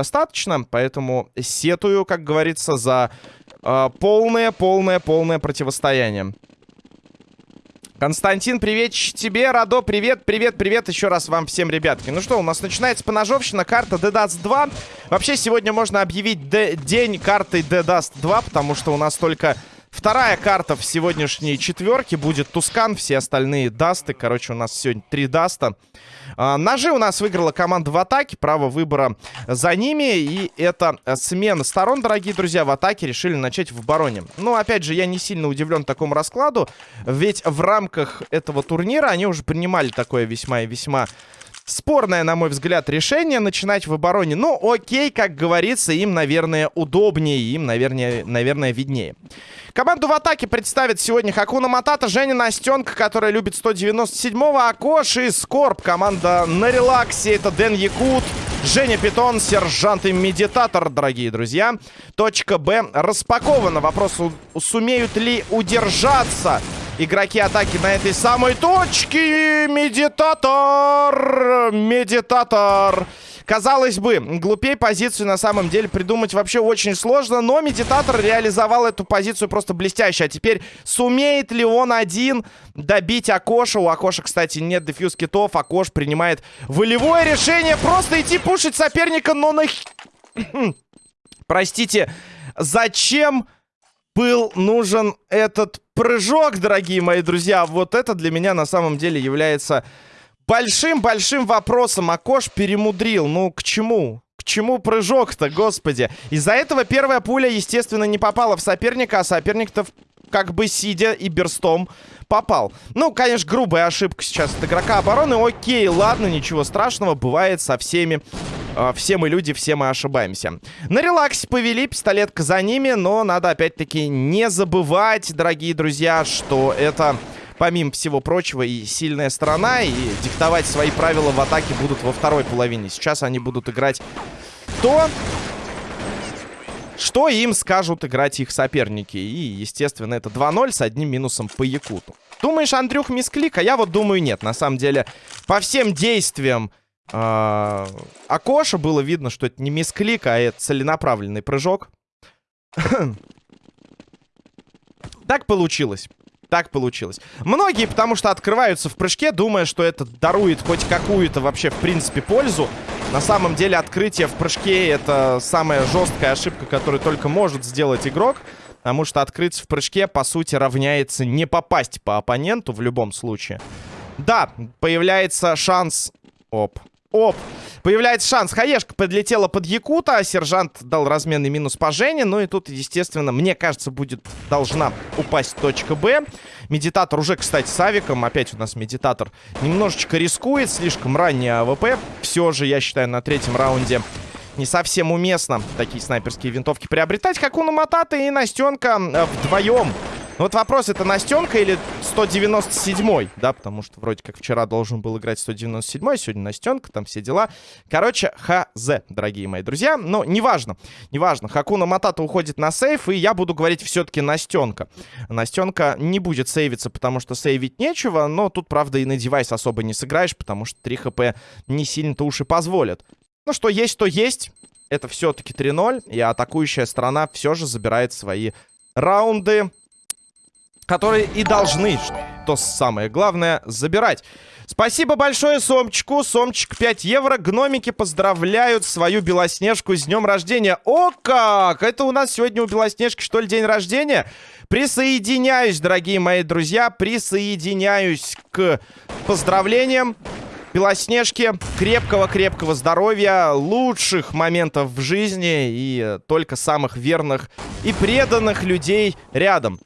достаточно, поэтому сетую, как говорится, за э, полное, полное, полное противостояние. Константин, привет тебе, Радо, привет, привет, привет еще раз вам всем, ребятки. Ну что, у нас начинается поножовщина, карта DDAS 2. Вообще, сегодня можно объявить день карты DDAS 2, потому что у нас только Вторая карта в сегодняшней четверке будет Тускан, все остальные дасты. Короче, у нас сегодня три даста. А, ножи у нас выиграла команда в атаке, право выбора за ними. И это смена сторон, дорогие друзья, в атаке решили начать в обороне. Ну, опять же, я не сильно удивлен такому раскладу, ведь в рамках этого турнира они уже принимали такое весьма и весьма Спорное, на мой взгляд, решение начинать в обороне. Ну, окей, как говорится, им, наверное, удобнее, им, наверное, наверное виднее. Команду в атаке представит сегодня Хакуна Матата, Женя Настенка, которая любит 197-го, Акош и Скорб. Команда на релаксе, это Дэн Якут, Женя Питон, Сержант и Медитатор, дорогие друзья. Точка Б распакована. Вопрос, сумеют ли удержаться игроки атаки на этой самой точке. Медитатор! Медитатор! Казалось бы, глупей позицию на самом деле придумать вообще очень сложно, но Медитатор реализовал эту позицию просто блестяще. А теперь сумеет ли он один добить Акоша? У Акоша, кстати, нет defuse kit ов. Акош принимает волевое решение просто идти пушить соперника, но на... Простите, зачем был нужен этот прыжок, дорогие мои друзья? Вот это для меня на самом деле является большим-большим вопросом Акош перемудрил. Ну, к чему? К чему прыжок-то, господи? Из-за этого первая пуля, естественно, не попала в соперника, а соперник-то как бы сидя и берстом попал. Ну, конечно, грубая ошибка сейчас от игрока обороны. Окей, ладно, ничего страшного, бывает со всеми. Э, все мы люди, все мы ошибаемся. На релаксе повели, пистолетка за ними, но надо опять-таки не забывать, дорогие друзья, что это помимо всего прочего, и сильная сторона, и диктовать свои правила в атаке будут во второй половине. Сейчас они будут играть то, что им скажут играть их соперники. И, естественно, это 2-0 с одним минусом по Якуту. Думаешь, Андрюх мисклик? А я вот думаю, нет. На самом деле, по всем действиям э Акоша было видно, что это не мисклик, а это целенаправленный прыжок. так получилось так получилось. Многие, потому что открываются в прыжке, думая, что это дарует хоть какую-то вообще, в принципе, пользу. На самом деле, открытие в прыжке — это самая жесткая ошибка, которую только может сделать игрок. Потому что открыться в прыжке, по сути, равняется не попасть по оппоненту в любом случае. Да, появляется шанс... Оп. Оп. Появляется шанс. Хаешка подлетела под Якута. Сержант дал разменный минус по Жене. Ну и тут, естественно, мне кажется, будет должна упасть точка Б. Медитатор уже, кстати, с авиком. Опять у нас медитатор немножечко рискует. Слишком ранний АВП. Все же, я считаю, на третьем раунде не совсем уместно такие снайперские винтовки приобретать. Хакуна Матата и Настенка э, вдвоем ну вот вопрос, это Настенка или 197-й, да, потому что вроде как вчера должен был играть 197-й, сегодня Настенка, там все дела. Короче, ХЗ, дорогие мои друзья, но неважно, неважно. Хакуна Матата уходит на сейф, и я буду говорить все-таки Настенка. Настенка не будет сейвиться, потому что сейвить нечего, но тут, правда, и на девайс особо не сыграешь, потому что 3 хп не сильно-то уж и позволят. Ну, что есть, то есть. Это все-таки 3-0, и атакующая сторона все же забирает свои раунды которые и должны, что самое главное, забирать. Спасибо большое Сомчику. Сомчик 5 евро. Гномики поздравляют свою Белоснежку с днем рождения. О как! Это у нас сегодня у Белоснежки, что ли, день рождения? Присоединяюсь, дорогие мои друзья. Присоединяюсь к поздравлениям. Белоснежки, крепкого-крепкого здоровья, лучших моментов в жизни и только самых верных и преданных людей рядом.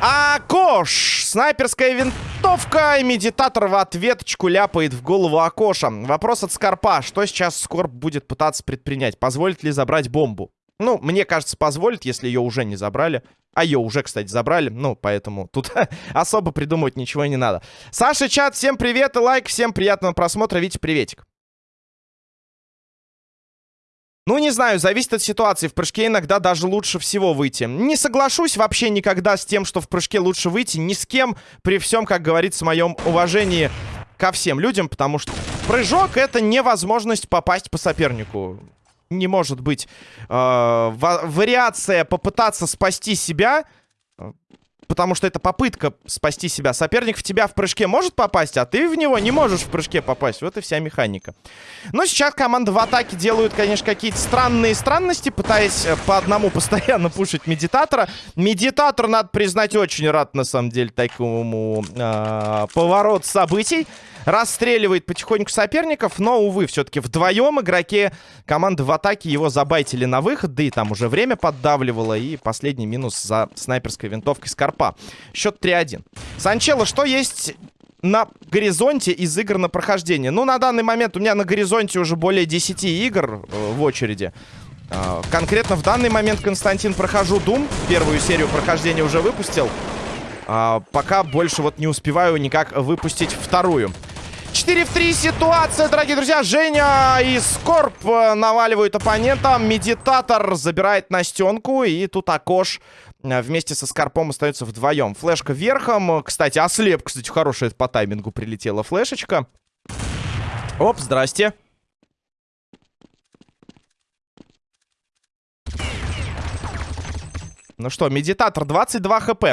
А Кош! Снайперская винтовка. И медитатор в ответочку ляпает в голову Акоша. Вопрос от Скорпа. Что сейчас Скорп будет пытаться предпринять? Позволит ли забрать бомбу? Ну, мне кажется, позволит, если ее уже не забрали. А ее уже, кстати, забрали. Ну, поэтому тут особо придумывать ничего не надо. Саша, чат, всем привет и лайк. Всем приятного просмотра. Витя, приветик. Ну, не знаю, зависит от ситуации. В прыжке иногда даже лучше всего выйти. Не соглашусь вообще никогда с тем, что в прыжке лучше выйти. Ни с кем, при всем, как говорится, моем уважении ко всем людям. Потому что прыжок — это невозможность попасть по сопернику. Не может быть э, вариация попытаться спасти себя потому что это попытка спасти себя. Соперник в тебя в прыжке может попасть, а ты в него не можешь в прыжке попасть. Вот и вся механика. Но сейчас команда в атаке делают, конечно, какие-то странные странности, пытаясь э, по одному постоянно пушить медитатора. Медитатор, надо признать, очень рад, на самом деле, такому э, поворот событий расстреливает потихоньку соперников, но, увы, все-таки вдвоем игроки команды в атаке его забайтили на выход, да и там уже время поддавливало, и последний минус за снайперской винтовкой Скорпа. Счет 3-1. Санчело, что есть на горизонте из игр на прохождение? Ну, на данный момент у меня на горизонте уже более 10 игр э, в очереди. Э, конкретно в данный момент, Константин, прохожу Doom. Первую серию прохождения уже выпустил. Э, пока больше вот не успеваю никак выпустить вторую. 4 в 3 ситуация, дорогие друзья. Женя и Скорб э, наваливают оппонента. Медитатор забирает Настенку. И тут Акош вместе со Скорпом остается вдвоем. Флешка верхом. Кстати, ослеп, кстати, хорошая по таймингу прилетела флешечка. Оп, здрасте. Ну что, медитатор 22 хп.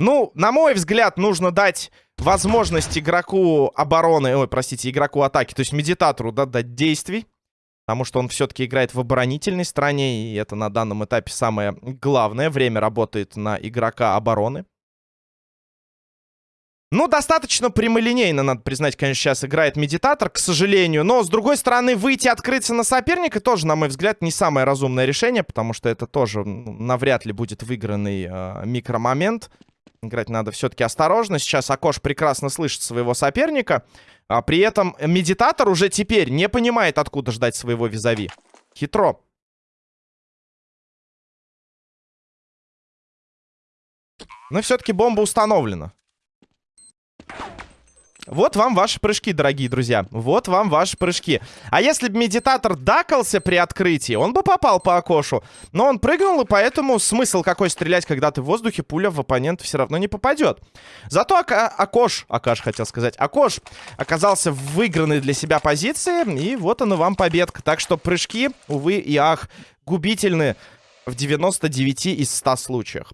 Ну, на мой взгляд, нужно дать возможность игроку обороны, ой, простите, игроку атаки, то есть медитатору, да, дать действий. Потому что он все-таки играет в оборонительной стороне, и это на данном этапе самое главное. Время работает на игрока обороны. Ну, достаточно прямолинейно, надо признать, конечно, сейчас играет медитатор, к сожалению. Но, с другой стороны, выйти открыться на соперника тоже, на мой взгляд, не самое разумное решение, потому что это тоже навряд ли будет выигранный э, микромомент. Играть надо все-таки осторожно. Сейчас Акош прекрасно слышит своего соперника. А при этом медитатор уже теперь не понимает, откуда ждать своего визави. Хитро. Но все-таки бомба установлена. Вот вам ваши прыжки, дорогие друзья. Вот вам ваши прыжки. А если бы медитатор дакался при открытии, он бы попал по окошу. Но он прыгнул, и поэтому смысл какой стрелять, когда ты в воздухе, пуля в оппонента все равно не попадет. Зато Ака Акош, Акаш хотел сказать, Акош оказался в выигранной для себя позиции. И вот она вам победка. Так что прыжки, увы и ах, губительны в 99 из 100 случаях.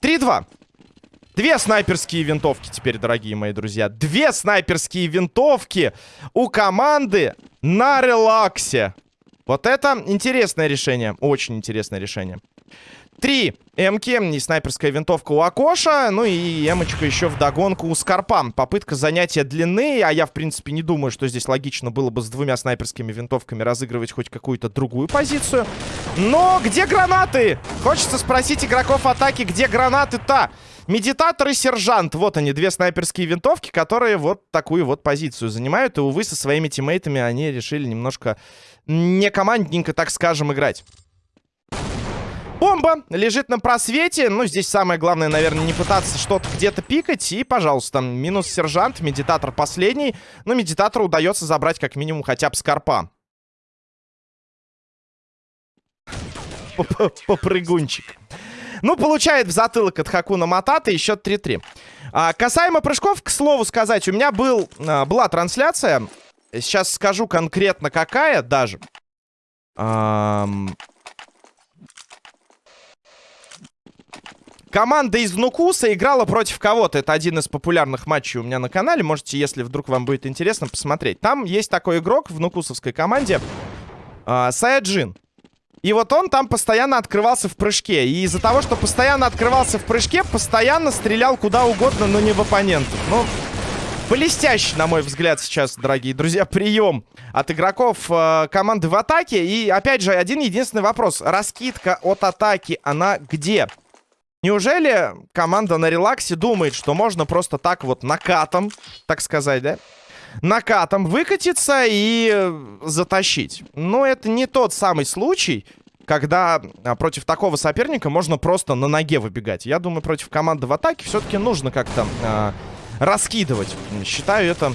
3-2. Две снайперские винтовки теперь, дорогие мои друзья. Две снайперские винтовки у команды на релаксе. Вот это интересное решение. Очень интересное решение. Три эмки и снайперская винтовка у Акоша. Ну и эмочка еще в догонку у Скорпа. Попытка занятия длины. А я, в принципе, не думаю, что здесь логично было бы с двумя снайперскими винтовками разыгрывать хоть какую-то другую позицию. Но где гранаты? Хочется спросить игроков атаки, где гранаты-то? Медитатор и сержант. Вот они, две снайперские винтовки, которые вот такую вот позицию занимают. И, увы, со своими тиммейтами они решили немножко не командненько, так скажем, играть. Бомба лежит на просвете. Ну, здесь самое главное, наверное, не пытаться что-то где-то пикать. И, пожалуйста, минус сержант, медитатор последний. Но медитатору удается забрать как минимум хотя бы скорпа. Попрыгунчик. Ну, получает в затылок от Хакуна Матата и счет 3-3. А, касаемо прыжков, к слову сказать, у меня был, а, была трансляция. Сейчас скажу конкретно какая даже. Ам... Команда из Нукуса играла против кого-то. Это один из популярных матчей у меня на канале. Можете, если вдруг вам будет интересно, посмотреть. Там есть такой игрок в нукусовской команде. Э, Саяджин. И вот он там постоянно открывался в прыжке. И из-за того, что постоянно открывался в прыжке, постоянно стрелял куда угодно, но не в оппонентов. Ну, блестящий, на мой взгляд, сейчас, дорогие друзья, прием от игроков э, команды в атаке. И, опять же, один единственный вопрос. Раскидка от атаки, она где? Неужели команда на релаксе думает, что можно просто так вот накатом, так сказать, да? Накатом выкатиться и э, затащить. Но это не тот самый случай, когда а, против такого соперника можно просто на ноге выбегать. Я думаю, против команды в атаке все-таки нужно как-то э, раскидывать. Считаю это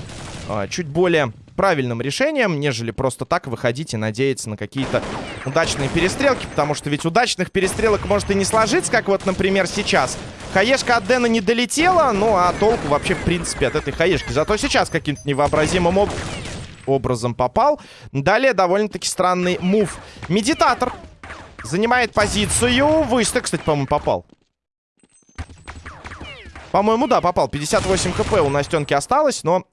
э, чуть более правильным решением, нежели просто так выходить и надеяться на какие-то удачные перестрелки, потому что ведь удачных перестрелок может и не сложиться, как вот, например, сейчас. Хаешка от Дэна не долетела, ну а толку вообще, в принципе, от этой хаешки. Зато сейчас каким-то невообразимым об... образом попал. Далее довольно-таки странный мув. Медитатор занимает позицию. Выстрел, кстати, по-моему, попал. По-моему, да, попал. 58 хп у Настенки осталось, но...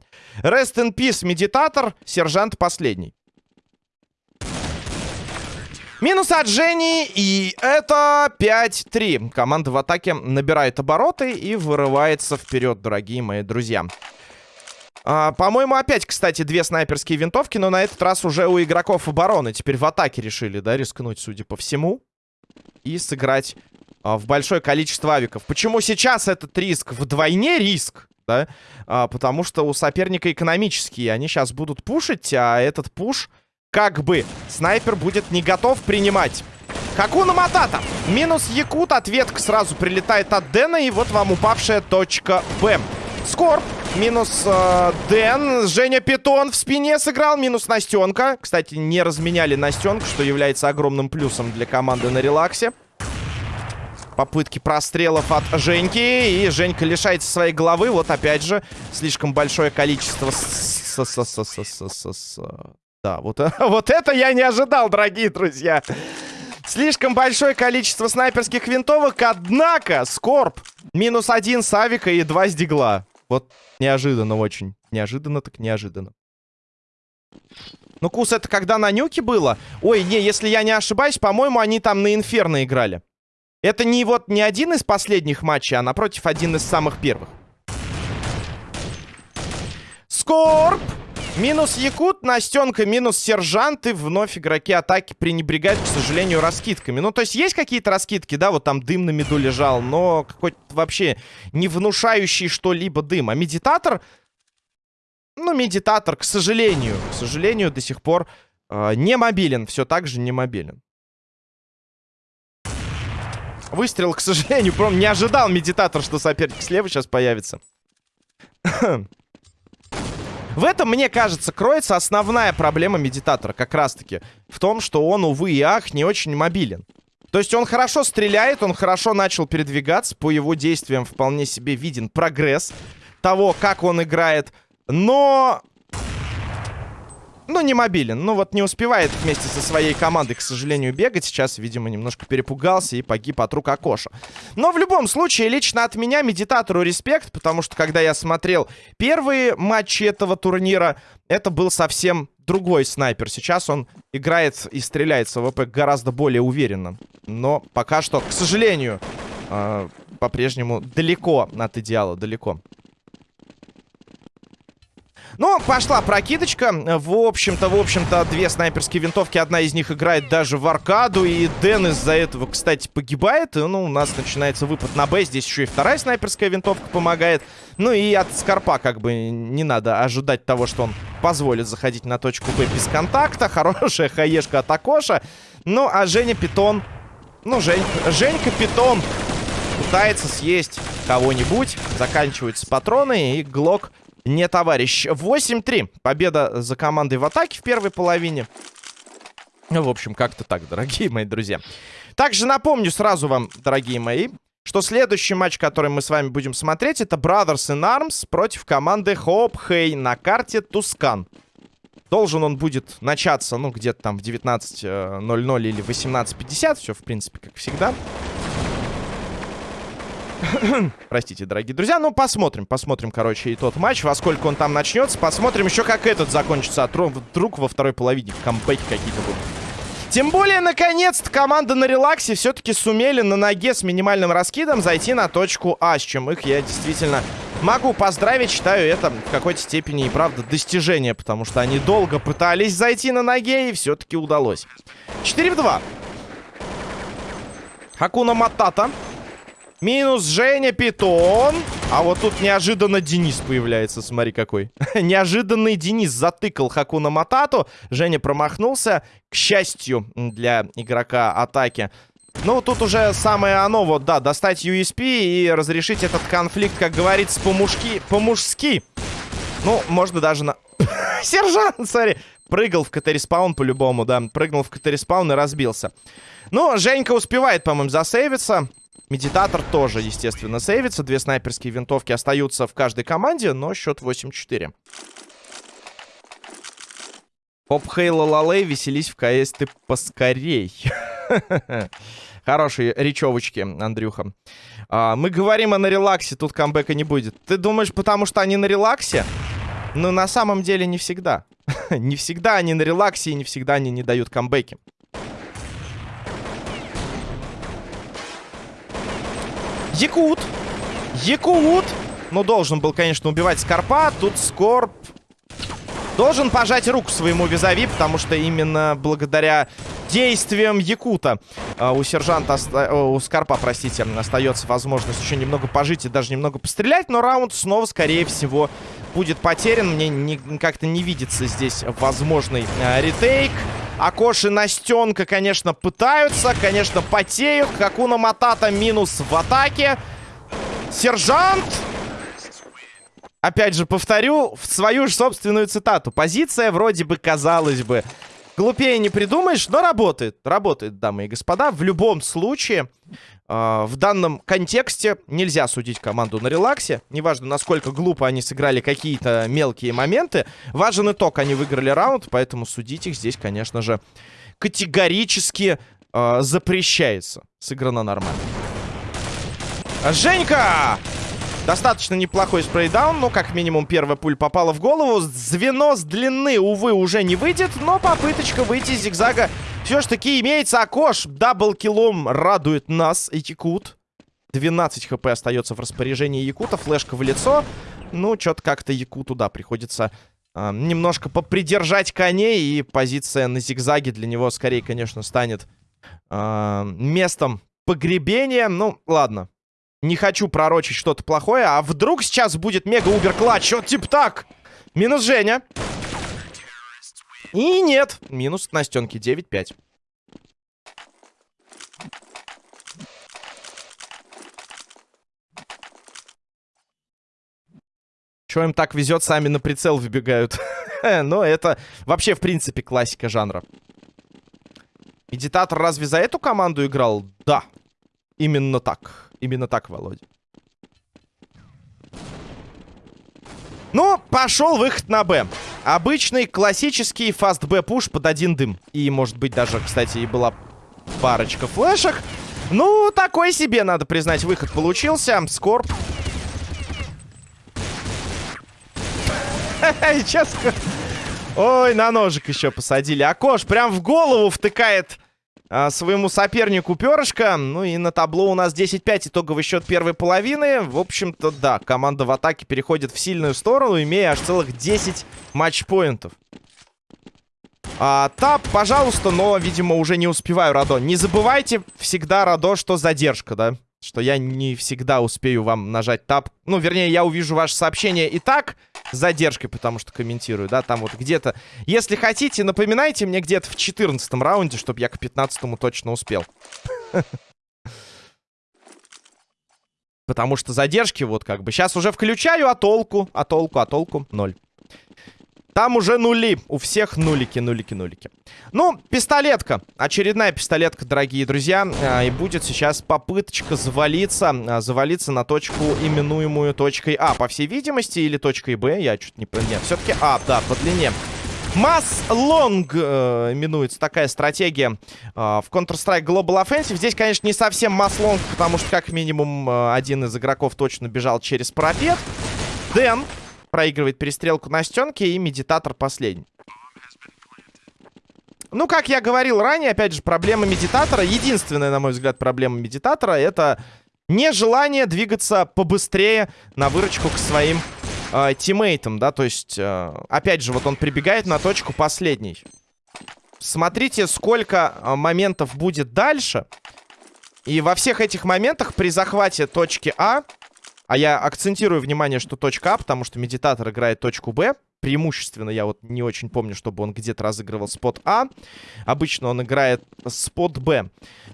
Rest in peace, медитатор, сержант последний. Минус от Жени, и это 5-3. Команда в атаке набирает обороты и вырывается вперед, дорогие мои друзья. А, По-моему, опять, кстати, две снайперские винтовки, но на этот раз уже у игроков обороны. Теперь в атаке решили, да, рискнуть, судя по всему. И сыграть а, в большое количество авиков. Почему сейчас этот риск вдвойне риск? Да? А, потому что у соперника экономические. Они сейчас будут пушить, а этот пуш, как бы, снайпер будет не готов принимать. Хакуна Матата. Минус Якут. Ответка сразу прилетает от Дэна. И вот вам упавшая точка Б. Скорб. Минус э, Дэн. Женя Питон в спине сыграл. Минус Настенка. Кстати, не разменяли Настенку, что является огромным плюсом для команды на релаксе попытки прострелов от Женьки. И Женька лишается своей головы. Вот опять же, слишком большое количество... Да, вот, вот это я не ожидал, дорогие друзья. Слишком большое количество снайперских винтовок, однако Скорб минус один Савика и два с Дигла. Вот неожиданно очень. Неожиданно так неожиданно. Ну, Кус, это когда на нюке было? Ой, не, если я не ошибаюсь, по-моему, они там на Инферно играли. Это не вот не один из последних матчей, а напротив один из самых первых. Скорб! Минус Якут, Настенка, минус Сержант. И вновь игроки атаки пренебрегают, к сожалению, раскидками. Ну, то есть есть какие-то раскидки, да, вот там дым на меду лежал, но какой-то вообще не внушающий что-либо дым. А медитатор... Ну, медитатор, к сожалению, к сожалению, до сих пор э, не мобилен. Все так же не мобилен. Выстрел, к сожалению, прям не ожидал медитатор, что соперник слева сейчас появится. В этом, мне кажется, кроется основная проблема медитатора, как раз-таки. В том, что он, увы и ах, не очень мобилен. То есть он хорошо стреляет, он хорошо начал передвигаться. По его действиям вполне себе виден прогресс того, как он играет. Но ну, не мобилен. Ну, вот не успевает вместе со своей командой, к сожалению, бегать. Сейчас, видимо, немножко перепугался и погиб от рук Акоша. Но в любом случае, лично от меня медитатору респект, потому что, когда я смотрел первые матчи этого турнира, это был совсем другой снайпер. Сейчас он играет и стреляет с АВП гораздо более уверенно. Но пока что, к сожалению, э, по-прежнему далеко от идеала, далеко. Ну, пошла прокидочка. В общем-то, в общем-то, две снайперские винтовки. Одна из них играет даже в аркаду. И Дэн из-за этого, кстати, погибает. Ну, у нас начинается выпад на Б. Здесь еще и вторая снайперская винтовка помогает. Ну и от Скорпа как бы не надо ожидать того, что он позволит заходить на точку Б без контакта. Хорошая хаешка от Акоша. Ну, а Женя Питон... Ну, Жень... Женька Питон пытается съесть кого-нибудь. Заканчиваются патроны, и Глок не товарищ. 8-3. Победа за командой в атаке в первой половине. Ну, в общем, как-то так, дорогие мои друзья. Также напомню сразу вам, дорогие мои, что следующий матч, который мы с вами будем смотреть, это Brothers in Arms против команды Hope Hey на карте Тускан. Должен он будет начаться, ну, где-то там в 19.00 или 18.50. Все, в принципе, как всегда. Простите, дорогие друзья. Ну, посмотрим. Посмотрим, короче, и тот матч. Во сколько он там начнется. Посмотрим еще, как этот закончится. А вдруг во второй половине камбэки какие-то будут. Тем более, наконец-то, команда на релаксе все-таки сумели на ноге с минимальным раскидом зайти на точку А, с чем их я действительно могу поздравить. Считаю это в какой-то степени и правда достижение, потому что они долго пытались зайти на ноге и все-таки удалось. 4 в 2. Хакуна Матата. Минус Женя Питон. А вот тут неожиданно Денис появляется. Смотри какой. Неожиданный Денис затыкал Хакуна Матату. Женя промахнулся. К счастью для игрока атаки. Ну, тут уже самое оно, вот, да, достать USP и разрешить этот конфликт, как говорится, по-мужски, по-мужски. Ну, можно даже на... Сержант, смотри. Прыгал в КТ- respawn по-любому, да. Прыгнул в КТ- respawn и разбился. Ну, Женька успевает, по-моему, засейвиться. Медитатор тоже, естественно, сейвится. Две снайперские винтовки остаются в каждой команде, но счет 8-4. Поп Хейла Лалей, веселись в КС ты поскорей. Хорошие речевочки, Андрюха. А, мы говорим о на релаксе, тут камбэка не будет. Ты думаешь, потому что они на релаксе? Но на самом деле не всегда. не всегда они на релаксе и не всегда они не дают камбэки. Якут. Якут. Ну, должен был, конечно, убивать Скорпа. Тут Скорп должен пожать руку своему визави, потому что именно благодаря действиям Якута э, у сержанта, у Скорпа, простите, остается возможность еще немного пожить и даже немного пострелять, но раунд снова, скорее всего, будет потерян. Мне как-то не видится здесь возможный э, ретейк. Акоши Настенка, конечно, пытаются, конечно, потеют. Хакуна Матата минус в атаке. Сержант опять же, повторю в свою же собственную цитату. Позиция вроде бы, казалось бы, глупее не придумаешь, но работает. Работает, дамы и господа. В любом случае, э, в данном контексте нельзя судить команду на релаксе. Неважно, насколько глупо они сыграли какие-то мелкие моменты. Важен итог, они выиграли раунд, поэтому судить их здесь, конечно же, категорически э, запрещается. Сыграно нормально. Женька! Достаточно неплохой спрейдаун, но как минимум первая пуль попала в голову. Звено с длины, увы, уже не выйдет, но попыточка выйти из зигзага все ж таки имеется. Акош даблкилом радует нас, Якут. 12 хп остается в распоряжении Якута, флешка в лицо. Ну, что-то как-то Якуту, да, приходится э, немножко попридержать коней, и позиция на зигзаге для него скорее, конечно, станет э, местом погребения. Ну, ладно, не хочу пророчить что-то плохое. А вдруг сейчас будет мега-убер-клатч? Вот типа так. Минус Женя. И нет. Минус на стенке 9-5. Чё им так везет, сами на прицел выбегают. Но это вообще, в принципе, классика жанра. Медитатор разве за эту команду играл? Да. Именно так. Именно так, Володя. Ну, пошел выход на Б. Обычный классический фаст Б пуш под один дым. И, может быть, даже, кстати, и была парочка флешек. Ну, такой себе, надо признать, выход получился. Скорб. Сейчас... Ой, на ножик еще посадили. Акош прям в голову втыкает а, своему сопернику перышко. Ну и на табло у нас 10-5 итоговый счет первой половины. В общем-то, да, команда в атаке переходит в сильную сторону, имея аж целых 10 матчпоинтов. А, тап, пожалуйста, но, видимо, уже не успеваю, Радо. Не забывайте всегда, Радо, что задержка, да? Что я не всегда успею вам нажать тап. Ну, вернее, я увижу ваше сообщение и так с задержкой, потому что комментирую, да, там вот где-то... Если хотите, напоминайте мне где-то в 14 раунде, чтобы я к 15 точно успел. Потому что задержки вот как бы... Сейчас уже включаю, а толку? А толку? А толку? Ноль. Там уже нули. У всех нулики, нулики, нулики. Ну, пистолетка. Очередная пистолетка, дорогие друзья. А, и будет сейчас попыточка завалиться. А, завалиться на точку, именуемую точкой А. По всей видимости, или точкой Б. Я чуть не... Нет, все-таки А, да, по длине. Mass long э, именуется такая стратегия э, в Counter-Strike Global Offensive. Здесь, конечно, не совсем mass long, потому что как минимум э, один из игроков точно бежал через парапет. Дэн проигрывает перестрелку на стенке и медитатор последний. Ну, как я говорил ранее, опять же, проблема медитатора, единственная, на мой взгляд, проблема медитатора, это нежелание двигаться побыстрее на выручку к своим э, тиммейтам, да, то есть, э, опять же, вот он прибегает на точку последней. Смотрите, сколько э, моментов будет дальше. И во всех этих моментах при захвате точки А а я акцентирую внимание, что точка А, потому что медитатор играет точку Б. Преимущественно я вот не очень помню, чтобы он где-то разыгрывал спот А. Обычно он играет спот Б.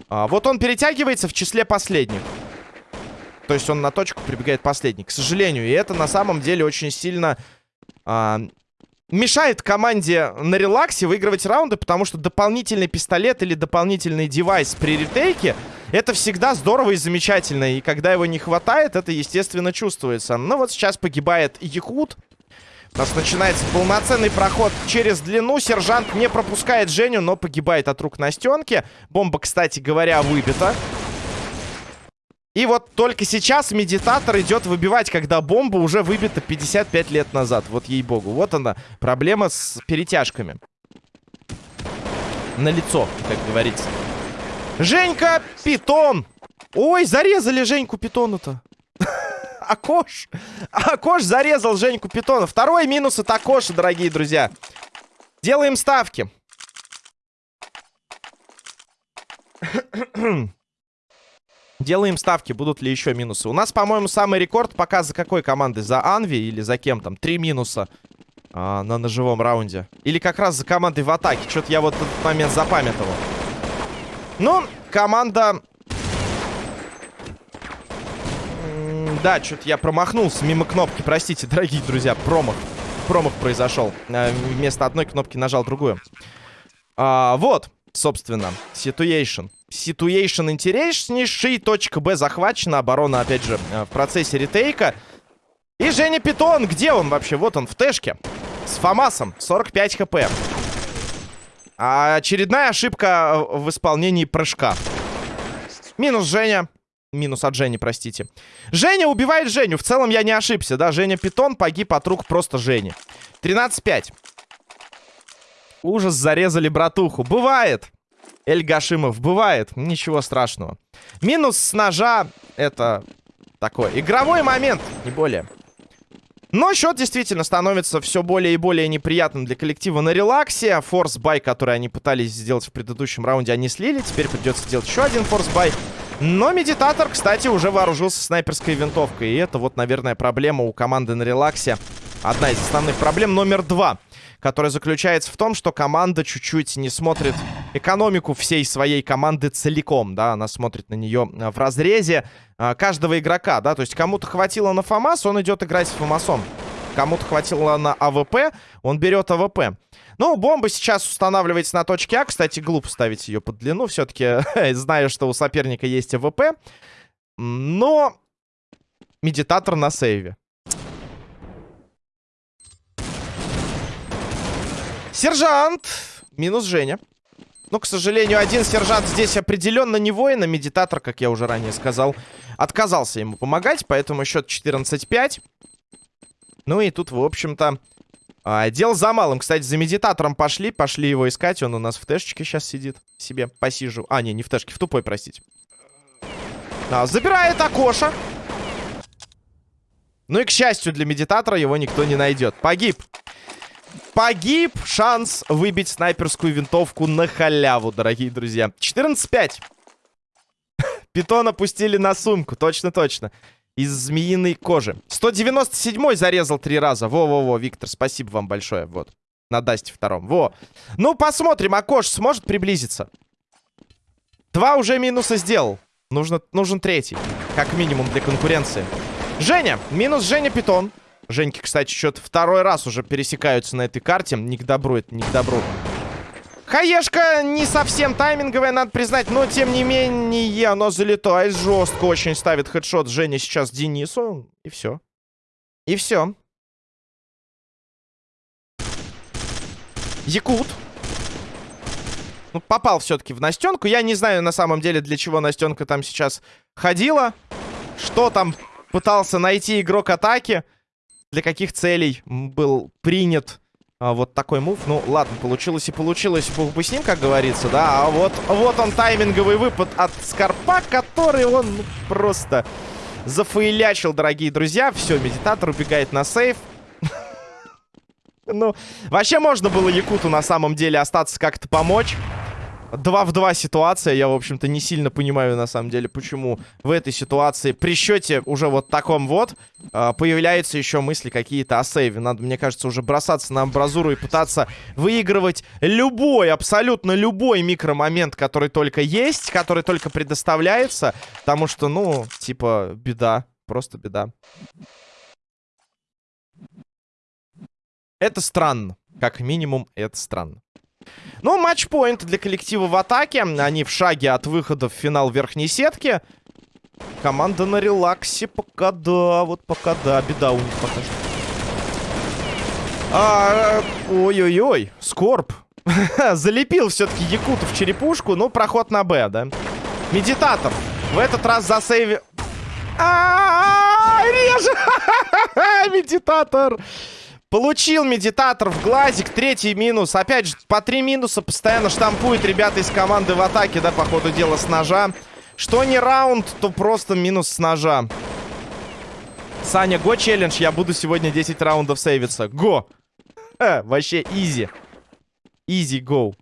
А, вот он перетягивается в числе последних. То есть он на точку прибегает последний. К сожалению, и это на самом деле очень сильно а, мешает команде на релаксе выигрывать раунды, потому что дополнительный пистолет или дополнительный девайс при ретейке это всегда здорово и замечательно. И когда его не хватает, это, естественно, чувствуется. Но вот сейчас погибает Якут. У нас начинается полноценный проход через длину. Сержант не пропускает Женю, но погибает от рук Настенки. Бомба, кстати говоря, выбита. И вот только сейчас медитатор идет выбивать, когда бомба уже выбита 55 лет назад. Вот ей-богу. Вот она, проблема с перетяжками. На лицо, как говорится. Женька Питон! Ой, зарезали Женьку Питона-то. Акош. Акош зарезал Женьку Питона. Второй минус от Акоша, дорогие друзья. Делаем ставки. Делаем ставки, будут ли еще минусы. У нас, по-моему, самый рекорд пока за какой командой? За Анви или за кем там? Три минуса а, на ножевом раунде. Или как раз за командой в атаке. Что-то я вот этот момент запамятовал. Ну, команда... Да, что-то я промахнулся мимо кнопки. Простите, дорогие друзья, промах. Промах произошел. А, вместо одной кнопки нажал другую. А, вот, собственно, situation. Ситуэйшн интереснейший. Точка Б захвачена. Оборона, опять же, э, в процессе ретейка. И Женя Питон. Где он вообще? Вот он, в тэшке. С Фомасом. 45 хп. А очередная ошибка в исполнении прыжка. Минус Женя. Минус от Жени, простите. Женя убивает Женю. В целом я не ошибся, да? Женя Питон погиб от рук просто Жени. 13-5. Ужас, зарезали братуху. Бывает. Эль Гашимов. Бывает, ничего страшного. Минус с ножа это такой игровой момент, не более. Но счет действительно становится все более и более неприятным для коллектива на релаксе. Force buy, который они пытались сделать в предыдущем раунде, они слили. Теперь придется сделать еще один force buy. Но Медитатор, кстати, уже вооружился снайперской винтовкой. И это вот, наверное, проблема у команды на релаксе. Одна из основных проблем номер два которая заключается в том, что команда чуть-чуть не смотрит экономику всей своей команды целиком, да, она смотрит на нее э, в разрезе а, каждого игрока, да, то есть кому-то хватило на ФАМАС, он идет играть с ФАМАСом. Кому-то хватило на АВП, он берет АВП. Ну, бомба сейчас устанавливается на точке А. Кстати, глупо ставить ее под длину. Все-таки знаю, что у соперника есть АВП. Но медитатор на сейве. Сержант! Минус Женя. Но, к сожалению, один сержант здесь определенно не воин, а медитатор, как я уже ранее сказал, отказался ему помогать, поэтому счет 14-5. Ну и тут, в общем-то, а, дело за малым. Кстати, за медитатором пошли, пошли его искать. Он у нас в тэшечке сейчас сидит себе, посижу. А, не, не в тэшке, в тупой, простите. А, забирает Акоша. Ну и, к счастью для медитатора, его никто не найдет. Погиб. Погиб шанс выбить снайперскую винтовку на халяву, дорогие друзья. 14-5. Питон опустили на сумку, точно-точно. Из змеиной кожи. 197-й зарезал три раза. Во-во-во, Виктор, спасибо вам большое. Вот, на Дасте втором. Во. Ну, посмотрим, Акош сможет приблизиться. Два уже минуса сделал. Нужно, нужен третий, как минимум для конкуренции. Женя, минус Женя Питон. Женьки, кстати, что-то второй раз уже пересекаются на этой карте. Не к добру это, не к добру. Хаешка не совсем тайминговая, надо признать, но тем не менее оно залетает жестко, очень ставит хедшот Женя сейчас Денису, и все. И все. Якут. Ну, попал все-таки в Настенку. Я не знаю на самом деле, для чего Настенка там сейчас ходила. Что там пытался найти игрок атаки для каких целей был принят а, вот такой мув. Ну, ладно, получилось и получилось. Бог бы с ним, как говорится, да. А вот, вот он, тайминговый выпад от Скорпа, который он ну, просто зафейлячил, дорогие друзья. Все, медитатор убегает на сейф. Ну, вообще можно было Якуту на самом деле остаться как-то помочь. 2 в 2 ситуация. Я, в общем-то, не сильно понимаю, на самом деле, почему в этой ситуации при счете уже вот таком вот э, появляются еще мысли какие-то о сейве. Надо, мне кажется, уже бросаться на амбразуру и пытаться выигрывать любой, абсолютно любой микромомент, который только есть, который только предоставляется. Потому что, ну, типа, беда. Просто беда. Это странно. Как минимум, это странно. Ну, матчпоинт для коллектива в атаке. Они в шаге от выхода в финал верхней сетки. Команда на релаксе пока да, вот пока да, беда у них пока что. А, Ой-ой-ой, Скорб. Залепил все-таки Якутов черепушку, ну, проход на Б, да. Медитатор. В этот раз засейви... А, реже! Медитатор! Получил медитатор в глазик. Третий минус. Опять же, по три минуса постоянно штампуют ребята из команды в атаке, да, по ходу дела, с ножа. Что не раунд, то просто минус с ножа. Саня, go challenge. Я буду сегодня 10 раундов сейвиться. Go! Ха, вообще easy. Easy go.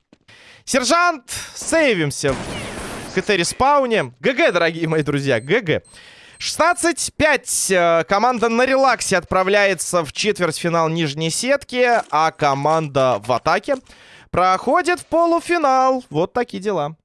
Сержант, сейвимся в КТ- respawn е. GG, дорогие мои друзья, GG. 16-5. Э, команда на релаксе отправляется в четвертьфинал нижней сетки, а команда в атаке проходит в полуфинал. Вот такие дела.